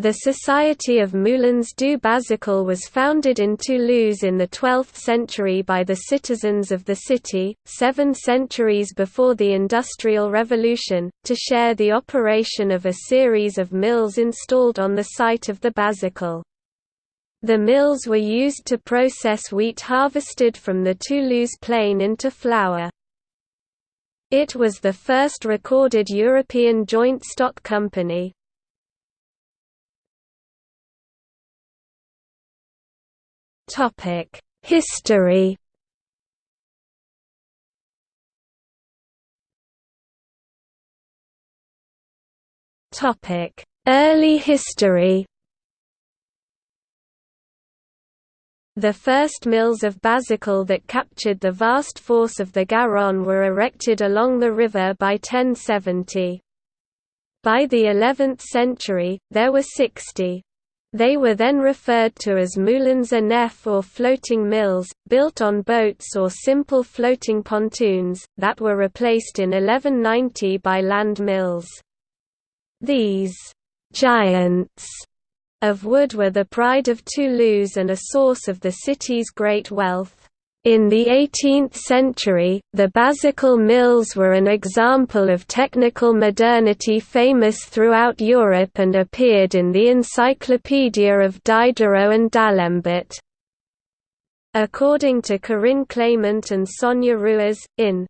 The Society of Moulins du Bazacle was founded in Toulouse in the 12th century by the citizens of the city, seven centuries before the Industrial Revolution, to share the operation of a series of mills installed on the site of the Bazacle. The mills were used to process wheat harvested from the Toulouse plain into flour. It was the first recorded European joint stock company. Topic: History. Topic: Early history. The first mills of Bazacle that captured the vast force of the Garonne were erected along the river by 1070. By the 11th century, there were 60. They were then referred to as moulins à nef or floating mills, built on boats or simple floating pontoons, that were replaced in 1190 by land mills. These «giants» of wood were the pride of Toulouse and a source of the city's great wealth. In the 18th century, the Bazacle mills were an example of technical modernity famous throughout Europe and appeared in the Encyclopedia of Diderot and d'Alembert. According to Corinne Clément and Sonia Ruiz, in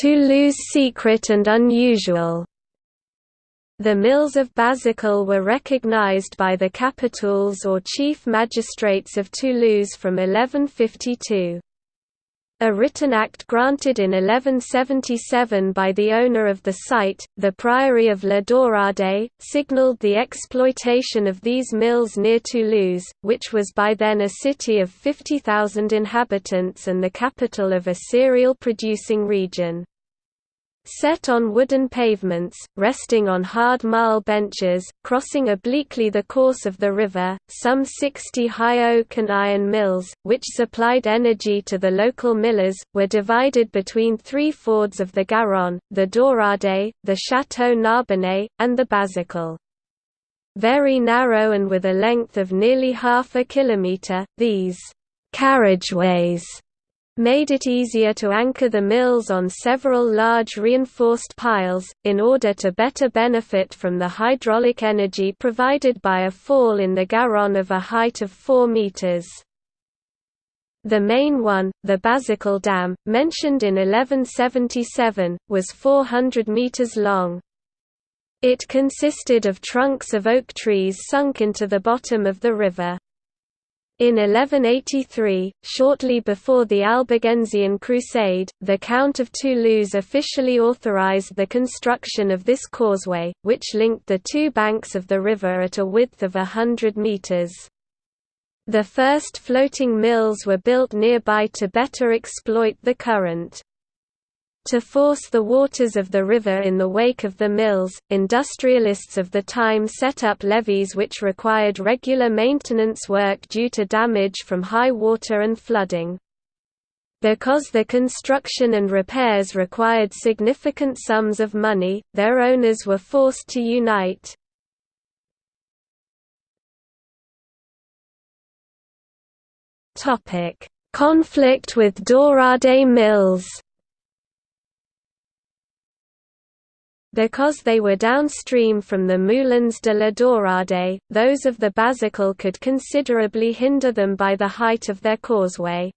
Toulouse Secret and Unusual, the mills of Bazacle were recognized by the capitouls or chief magistrates of Toulouse from 1152. A written act granted in 1177 by the owner of the site, the Priory of La Daurade, signalled the exploitation of these mills near Toulouse, which was by then a city of 50,000 inhabitants and the capital of a cereal producing region. Set on wooden pavements, resting on hard marl benches, crossing obliquely the course of the river, some 60 high oak and iron mills, which supplied energy to the local millers, were divided between three fords of the Garonne, the Daurade, the Château Narbonnais, and the Bazacle. Very narrow and with a length of nearly half a kilometre, these carriageways made it easier to anchor the mills on several large reinforced piles, in order to better benefit from the hydraulic energy provided by a fall in the Garonne of a height of 4 metres. The main one, the Bazacle Dam, mentioned in 1177, was 400 metres long. It consisted of trunks of oak trees sunk into the bottom of the river. In 1183, shortly before the Albigensian Crusade, the Count of Toulouse officially authorized the construction of this causeway, which linked the two banks of the river at a width of a hundred meters. The first floating mills were built nearby to better exploit the current. To force the waters of the river in the wake of the mills, industrialists of the time set up levees which required regular maintenance work due to damage from high water and flooding. Because the construction and repairs required significant sums of money, their owners were forced to unite. Conflict with Daurade mills Because they were downstream from the Moulins de la Daurade, those of the Bazacle could considerably hinder them by the height of their causeway.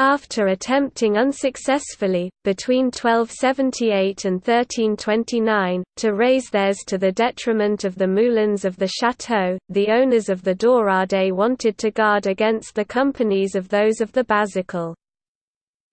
After attempting unsuccessfully, between 1278 and 1329, to raise theirs to the detriment of the moulins of the château, the owners of the Daurade wanted to guard against the companies of those of the Bazacle.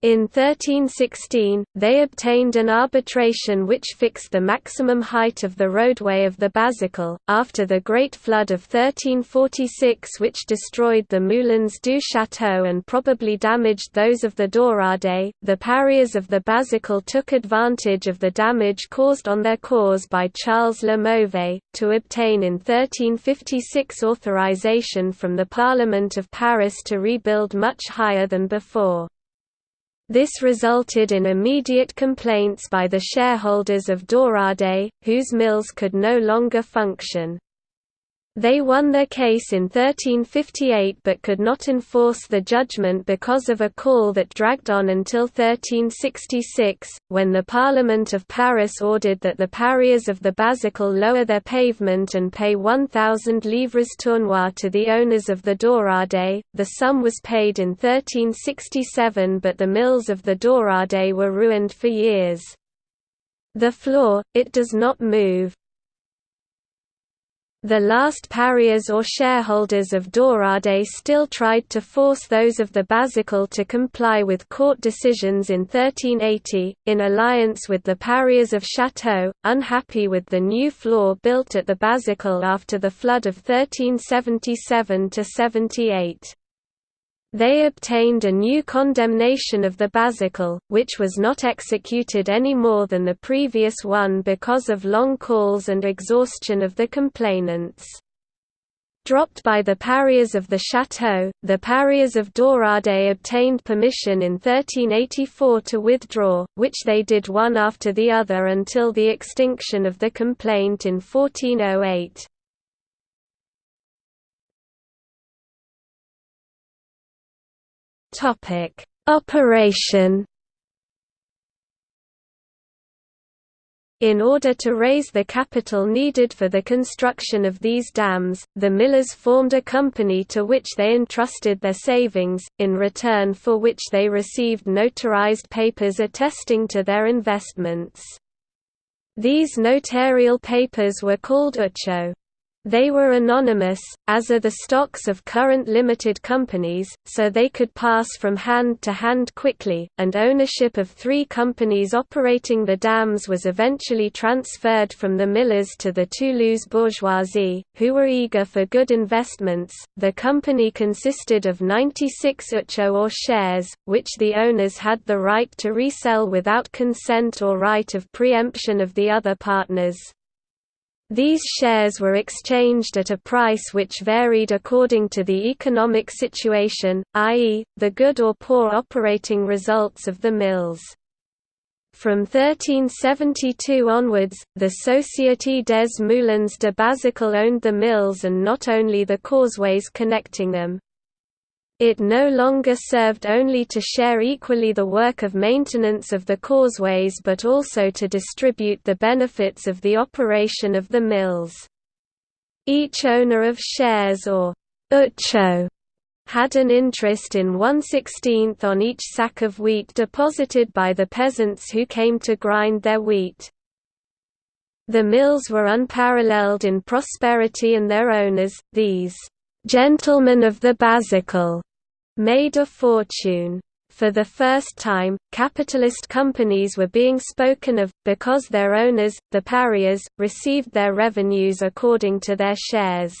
In 1316, they obtained an arbitration which fixed the maximum height of the roadway of the Bazacle. After the Great Flood of 1346, which destroyed the Moulins du Château and probably damaged those of the Daurade, the parias of the Bazacle took advantage of the damage caused on their cause by Charles Le Mauvais, to obtain in 1356 authorization from the Parliament of Paris to rebuild much higher than before. This resulted in immediate complaints by the shareholders of Daurade, whose mills could no longer function. They won their case in 1358 but could not enforce the judgment because of a call that dragged on until 1366, when the Parliament of Paris ordered that the parias of the Bazacle lower their pavement and pay 1,000 livres tournois to the owners of the Daurade. The sum was paid in 1367 but the mills of the Daurade were ruined for years. The floor, it does not move, the last parias or shareholders of Daurade still tried to force those of the Bazacle to comply with court decisions in 1380, in alliance with the parias of Château, unhappy with the new floor built at the Bazacle after the flood of 1377–78. They obtained a new condemnation of the Bazacle, which was not executed any more than the previous one because of long calls and exhaustion of the complainants. Dropped by the parias of the Château, the parias of Daurade obtained permission in 1384 to withdraw, which they did one after the other until the extinction of the complaint in 1408. Topic: Operation In order to raise the capital needed for the construction of these dams, the millers formed a company to which they entrusted their savings, in return for which they received notarized papers attesting to their investments. These notarial papers were called uchaux. They were anonymous, as are the stocks of current limited companies, so they could pass from hand to hand quickly, and ownership of three companies operating the dams was eventually transferred from the millers to the Toulouse bourgeoisie, who were eager for good investments. The company consisted of 96 uchaux or shares, which the owners had the right to resell without consent or right of preemption of the other partners. These shares were exchanged at a price which varied according to the economic situation, i.e., the good or poor operating results of the mills. From 1372 onwards, the Société des Moulins de Bazacle owned the mills and not only the causeways connecting them. It no longer served only to share equally the work of maintenance of the causeways but also to distribute the benefits of the operation of the mills. Each owner of shares or uchaux had an interest in one-sixteenth on each sack of wheat deposited by the peasants who came to grind their wheat. The mills were unparalleled in prosperity and their owners, these gentlemen of the Bazacle, made a fortune. For the first time, capitalist companies were being spoken of, because their owners, the parias, received their revenues according to their shares.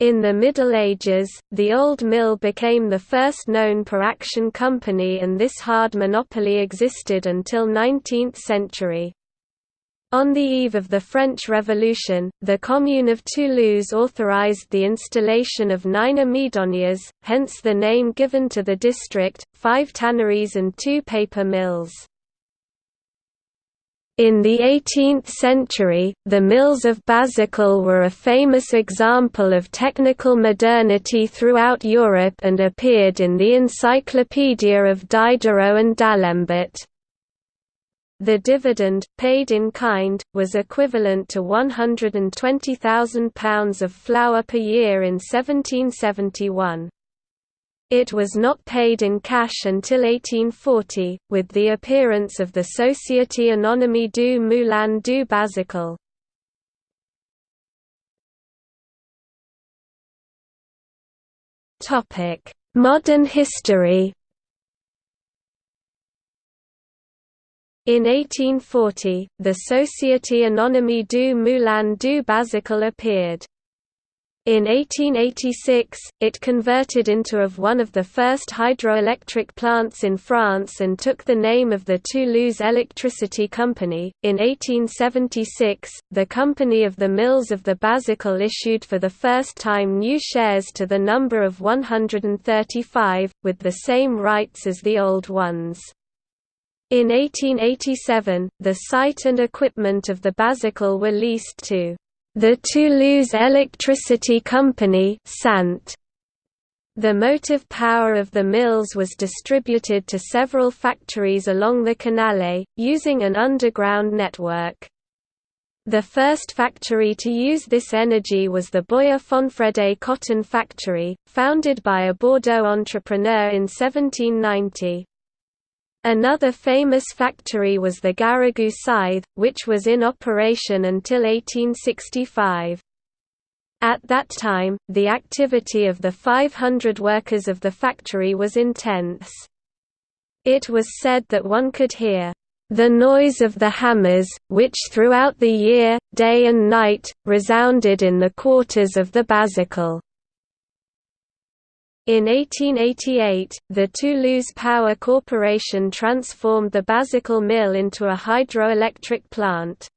In the Middle Ages, the old mill became the first known per-action company and this hard monopoly existed until 19th century. On the eve of the French Revolution, the Commune of Toulouse authorized the installation of nine amidonnières, hence the name given to the district, five tanneries and two paper mills. In the 18th century, the mills of Bazacle were a famous example of technical modernity throughout Europe and appeared in the Encyclopedia of Diderot and D'Alembert. The dividend, paid in kind, was equivalent to £120,000 of flour per year in 1771. It was not paid in cash until 1840, with the appearance of the Société Anonyme du Moulin du Bazacle. Modern history In 1840, the Société Anonyme du Moulin du Bazacle appeared. In 1886, it converted into of one of the first hydroelectric plants in France and took the name of the Toulouse Electricity Company. In 1876, the Company of the Mills of the Bazacle issued for the first time new shares to the number of 135, with the same rights as the old ones. In 1887, the site and equipment of the Bazacle were leased to the Toulouse Electricity Company Sant. The motive power of the mills was distributed to several factories along the Canale, using an underground network. The first factory to use this energy was the Boyer Fonfrede cotton factory, founded by a Bordeaux entrepreneur in 1790. Another famous factory was the Garrigou scythe, which was in operation until 1865. At that time, the activity of the 500 workers of the factory was intense. It was said that one could hear the noise of the hammers, which throughout the year, day and night, resounded in the quarters of the Bazacle. In 1888, the Toulouse Power Corporation transformed the Bazacle mill into a hydroelectric plant.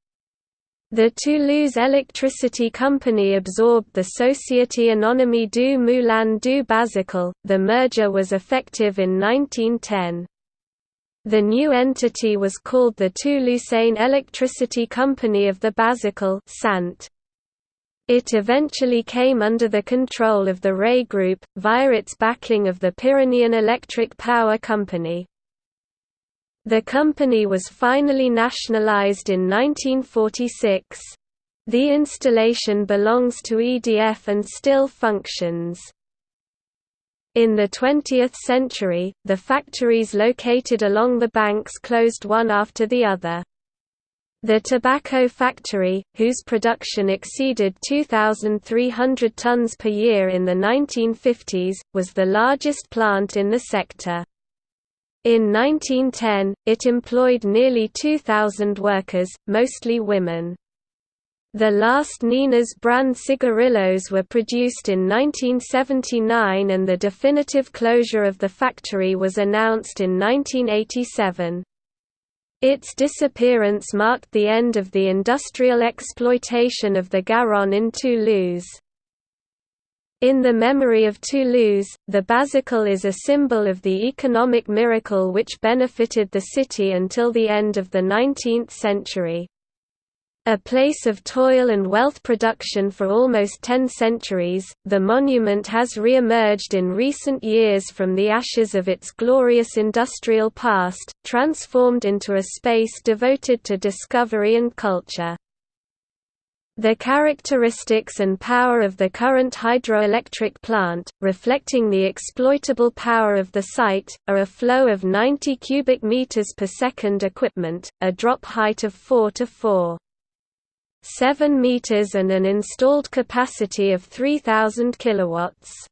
The Toulouse Electricity Company absorbed the Société Anonyme du Moulin du Bazacle. The merger was effective in 1910. The new entity was called the Toulousain Electricity Company of the Bazacle Sant. It eventually came under the control of the Ray Group, via its backing of the Pyrenean Electric Power Company. The company was finally nationalized in 1946. The installation belongs to EDF and still functions. In the 20th century, the factories located along the banks closed one after the other. The tobacco factory, whose production exceeded 2,300 tons per year in the 1950s, was the largest plant in the sector. In 1910, it employed nearly 2,000 workers, mostly women. The last Nina's brand cigarillos were produced in 1979 and the definitive closure of the factory was announced in 1987. Its disappearance marked the end of the industrial exploitation of the Garonne in Toulouse. In the memory of Toulouse, the Bazacle is a symbol of the economic miracle which benefited the city until the end of the 19th century. A place of toil and wealth production for almost ten centuries, the monument has re-emerged in recent years from the ashes of its glorious industrial past, transformed into a space devoted to discovery and culture. The characteristics and power of the current hydroelectric plant, reflecting the exploitable power of the site, are a flow of 90 cubic meters per second equipment, a drop height of 4 to 4. 7 meters and an installed capacity of 3000 kilowatts.